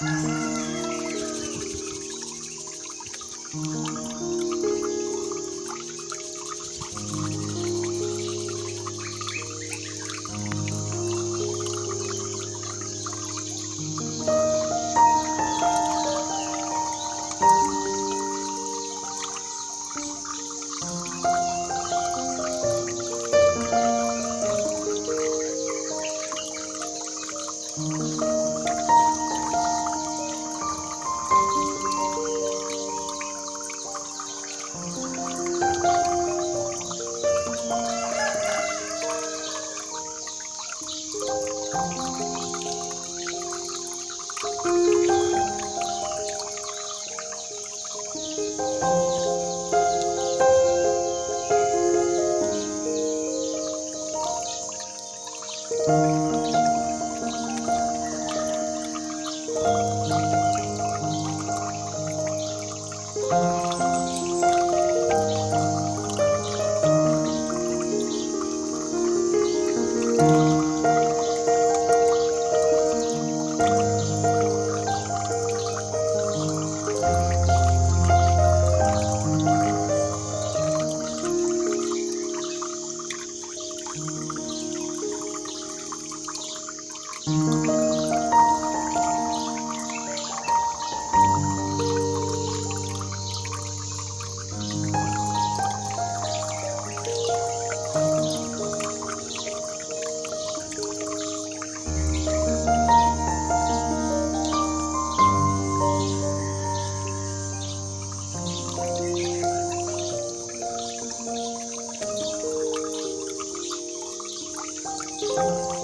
Thank you. Música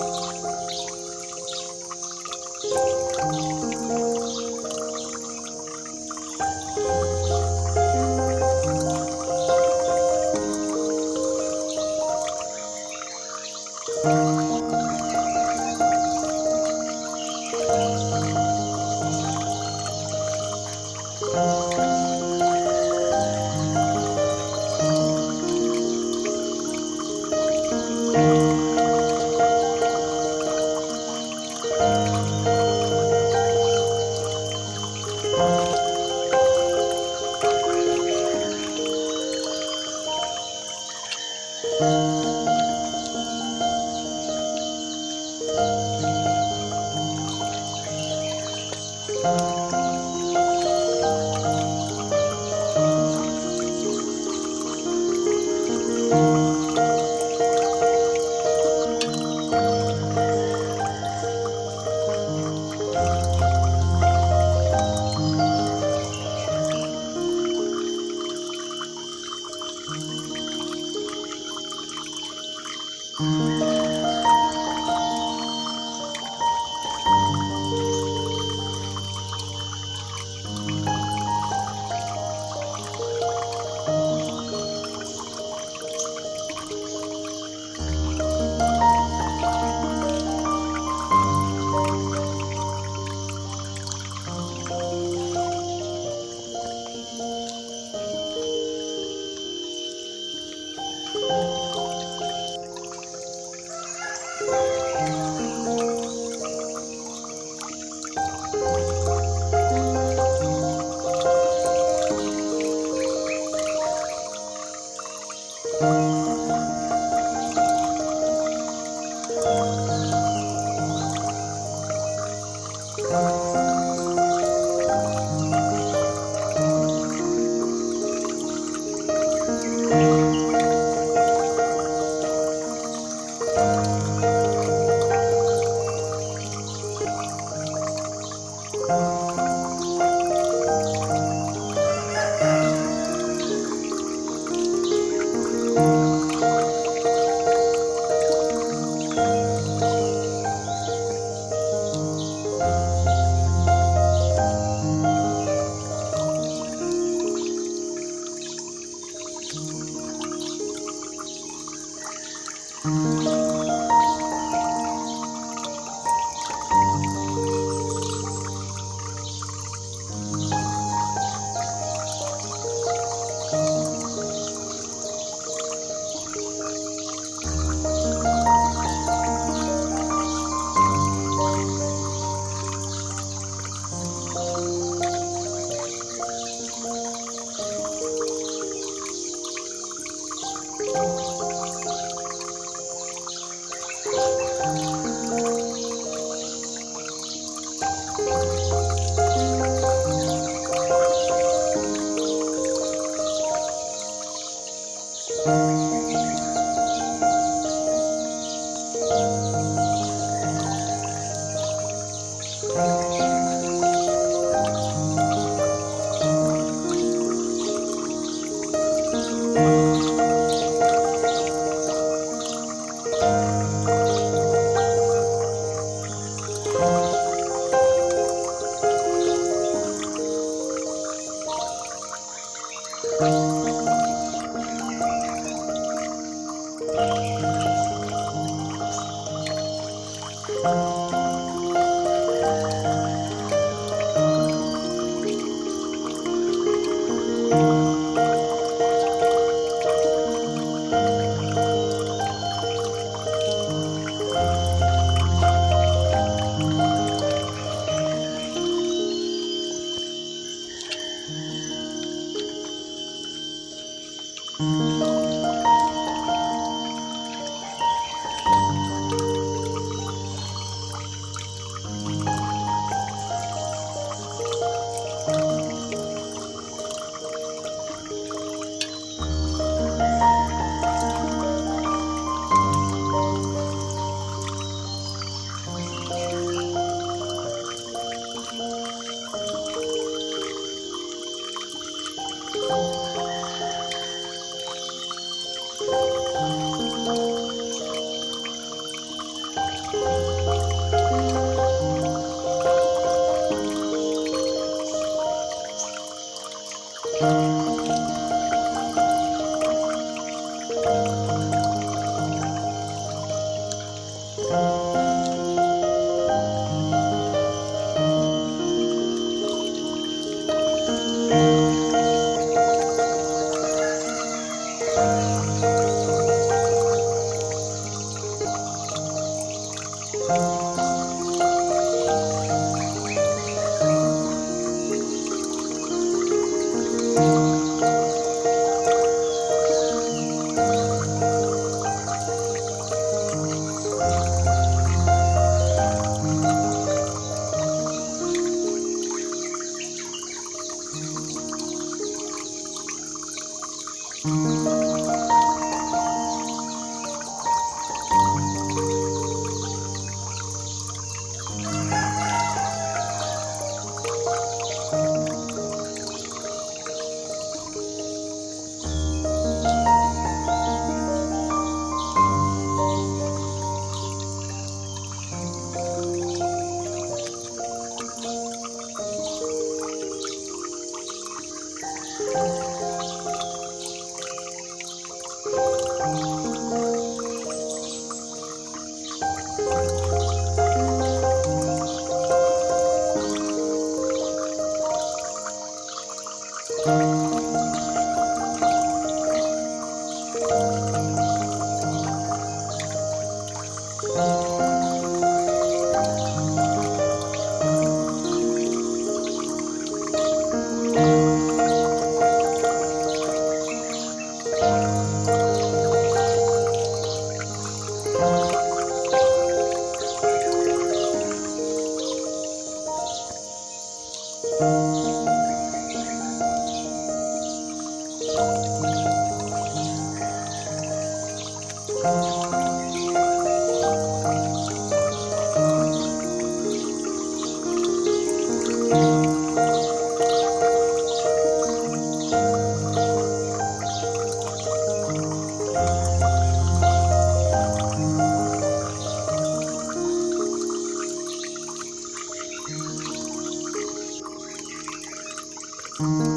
Mm-hmm.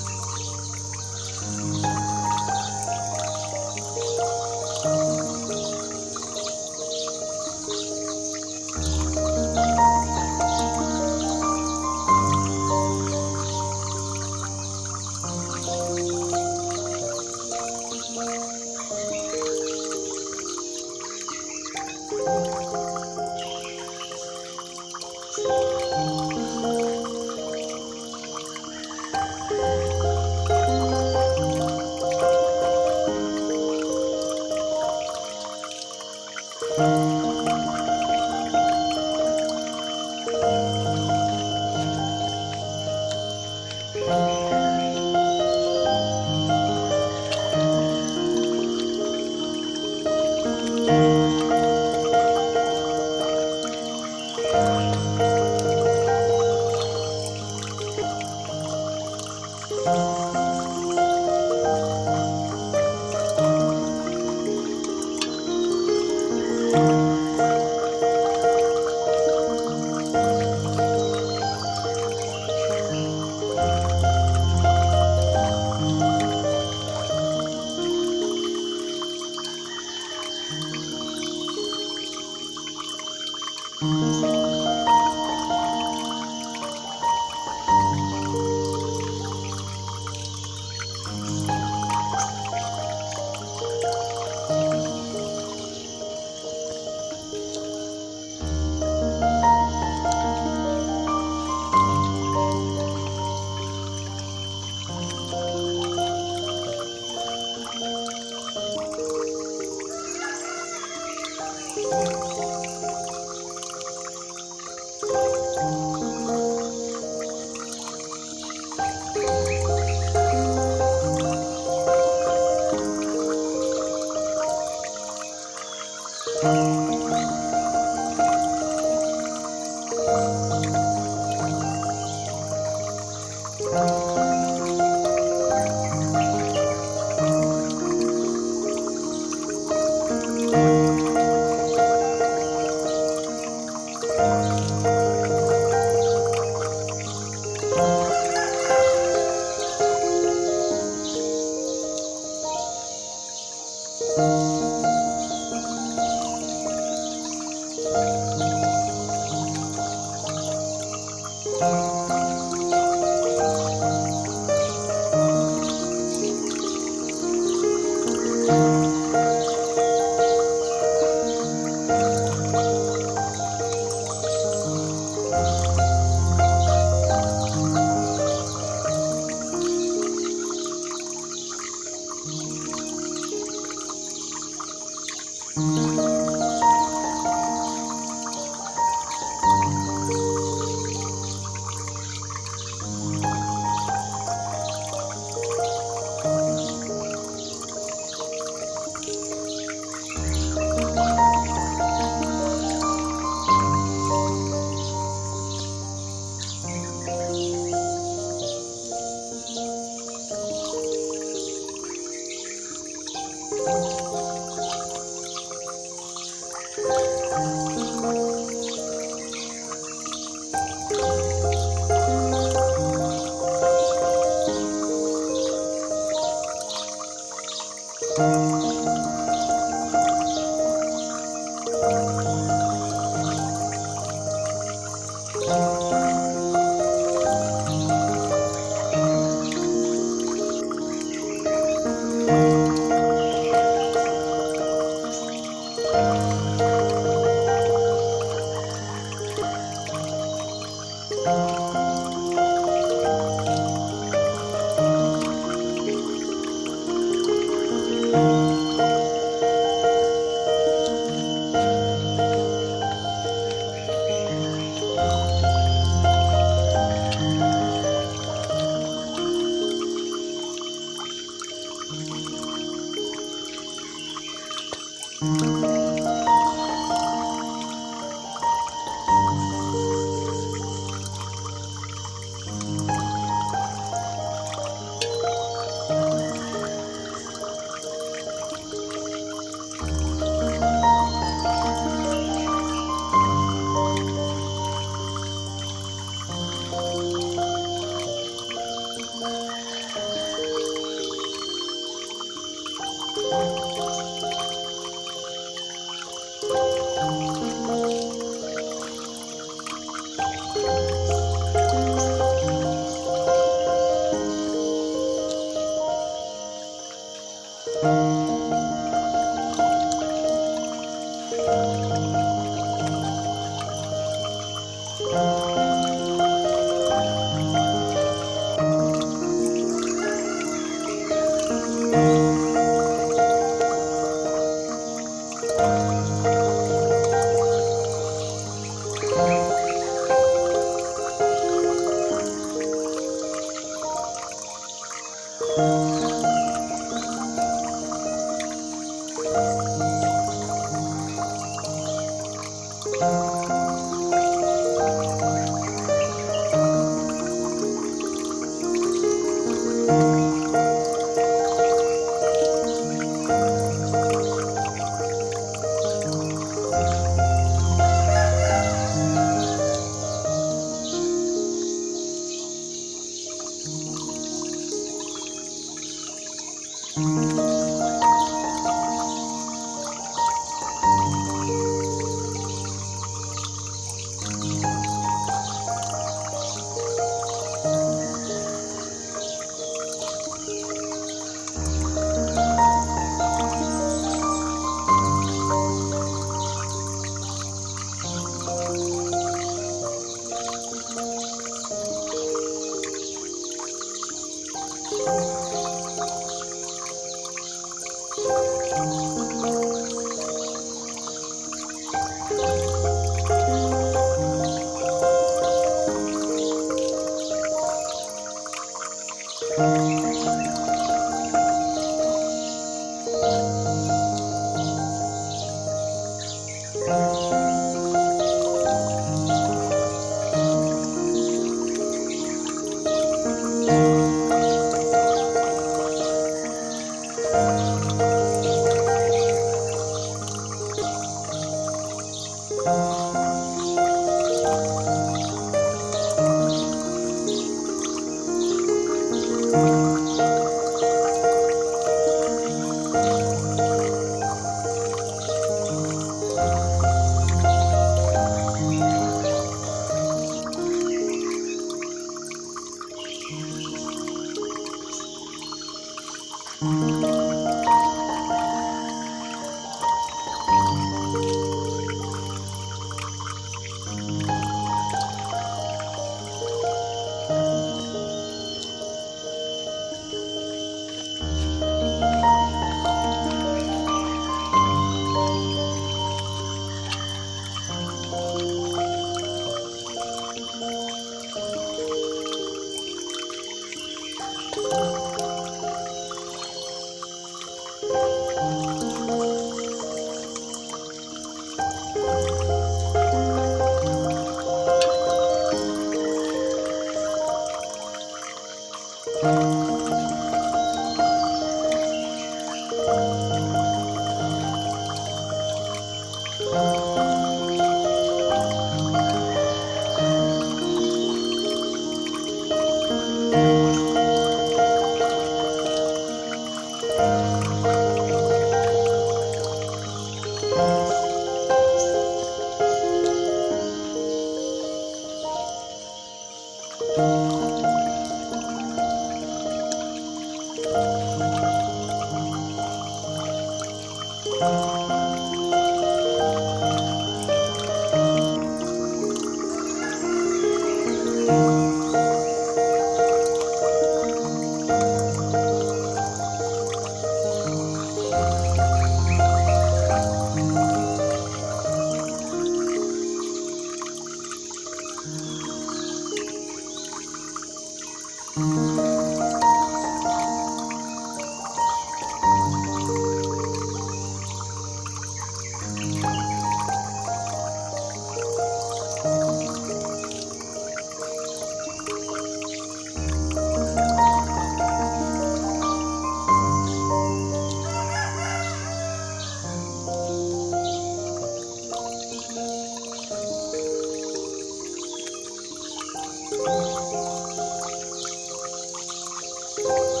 Música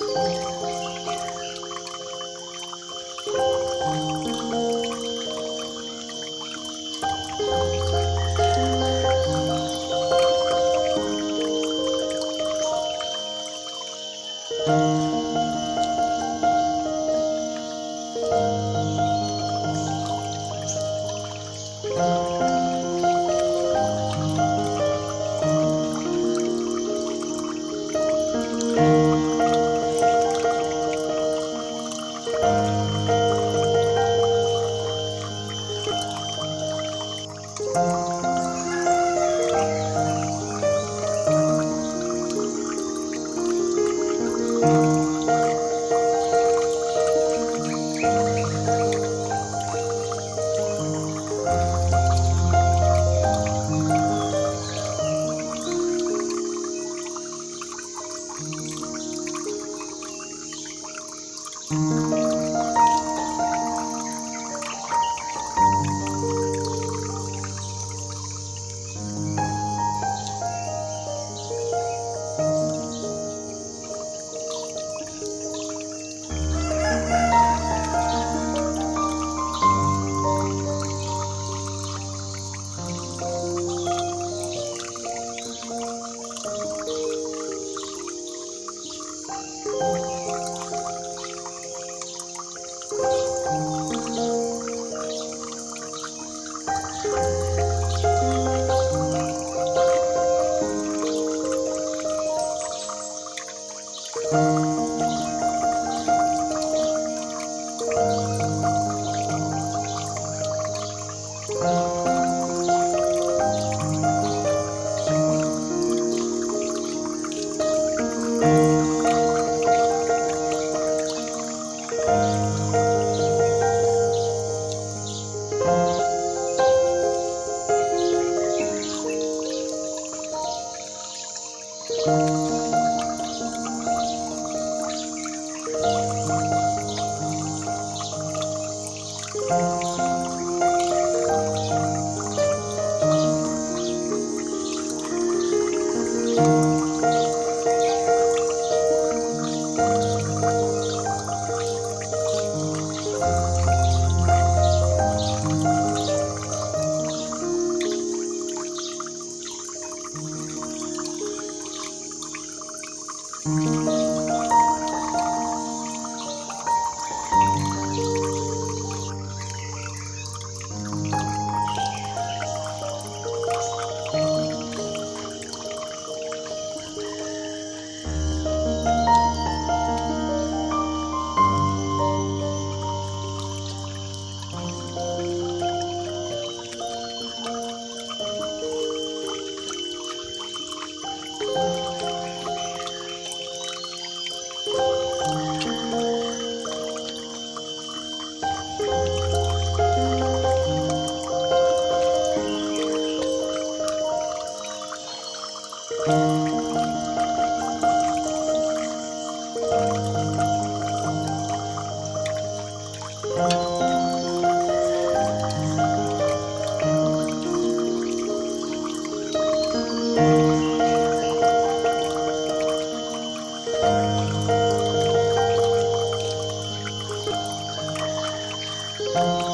Música 嗯。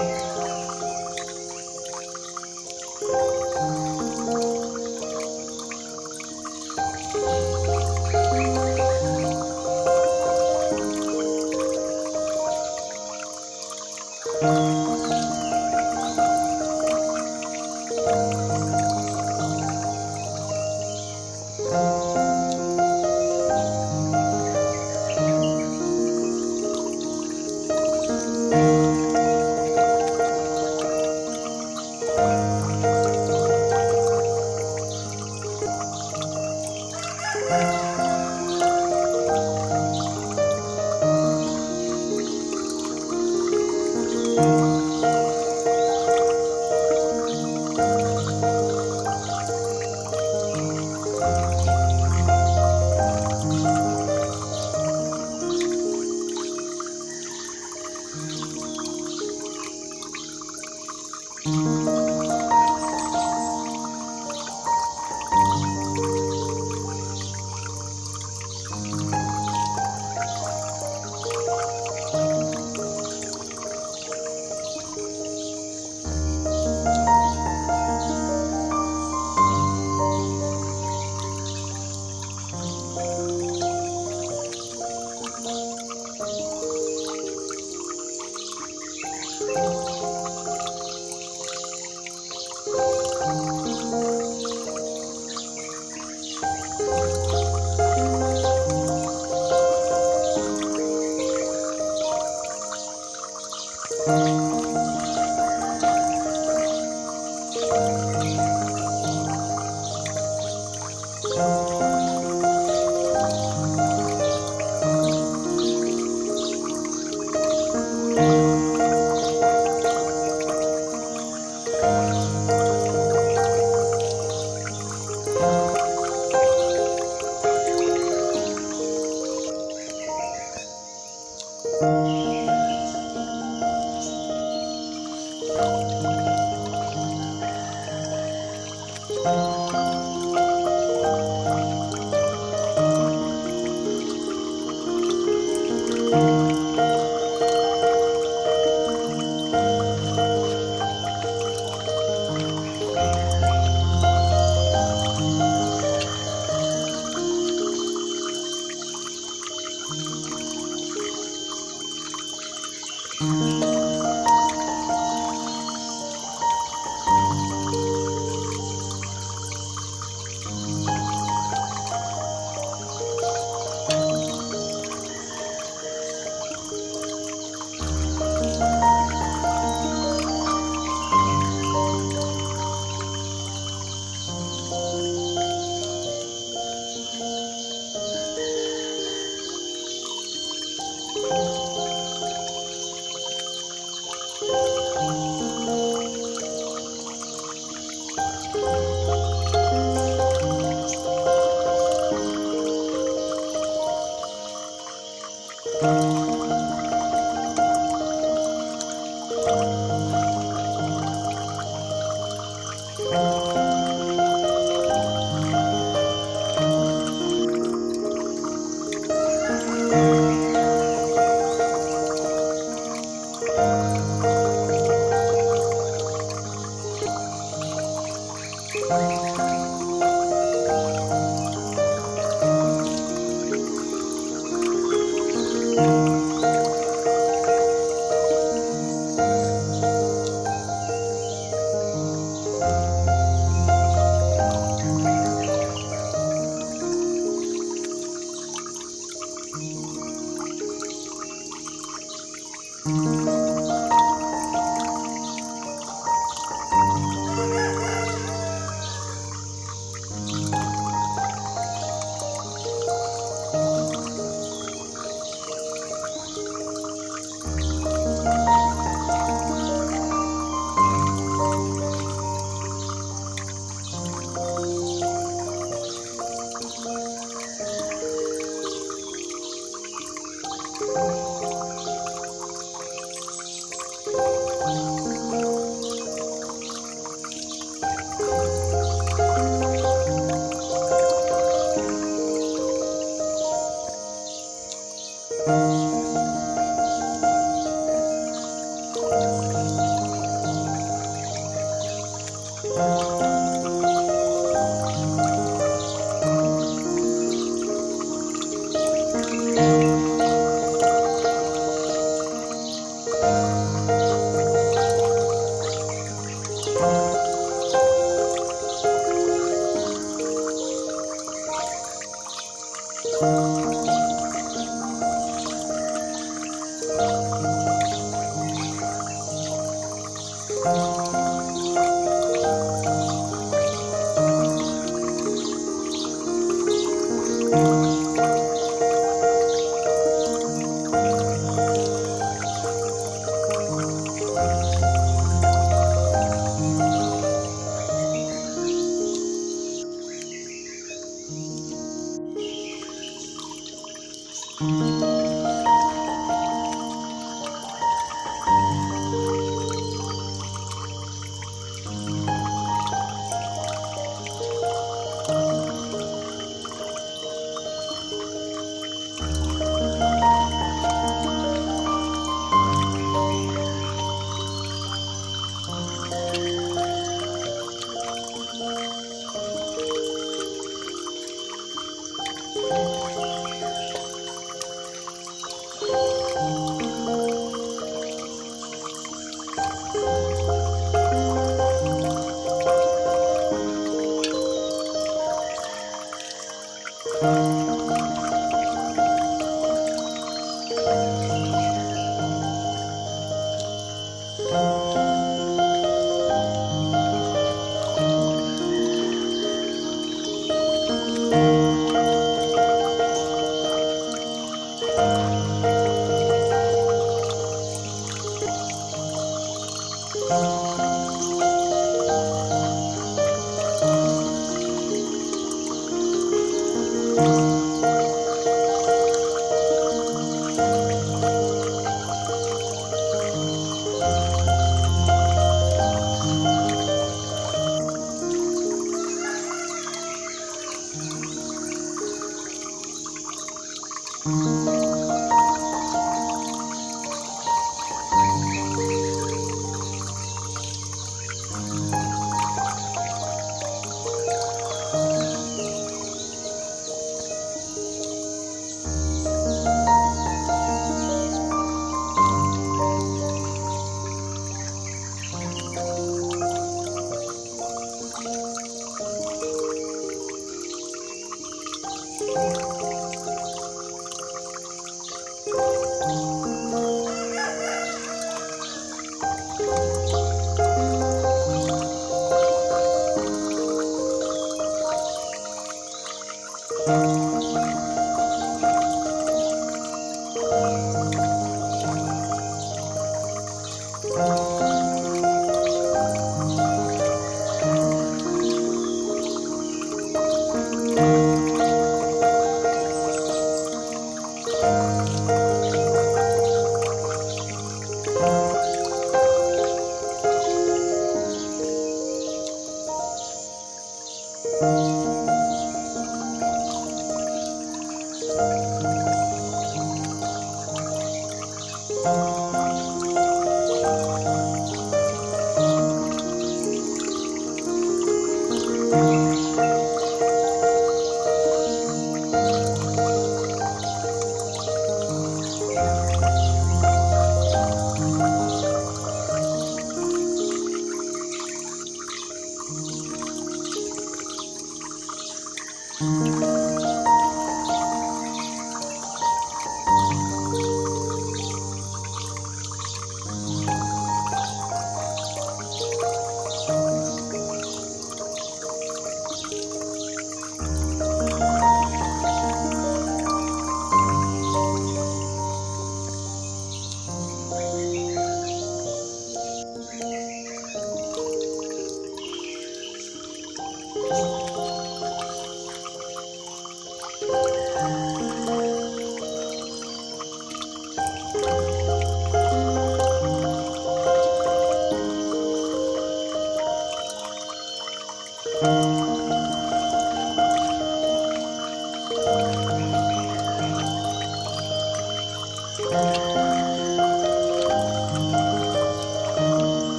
Bye. Música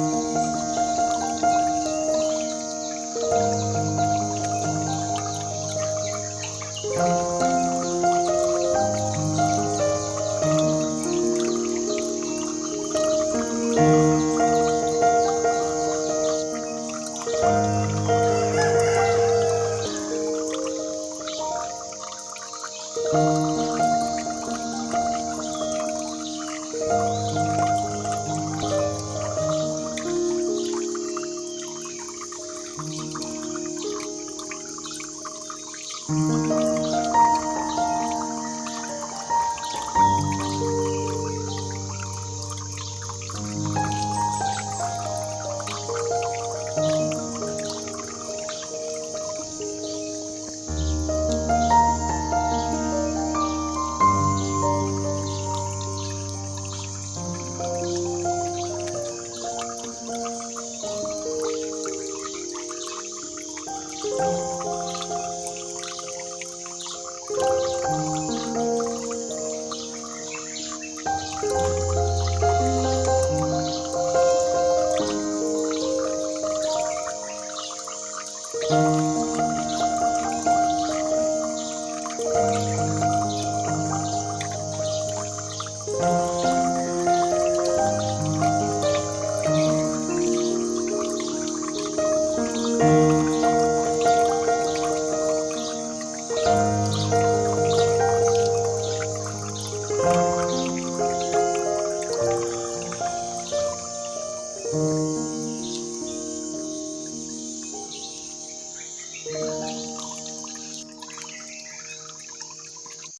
Música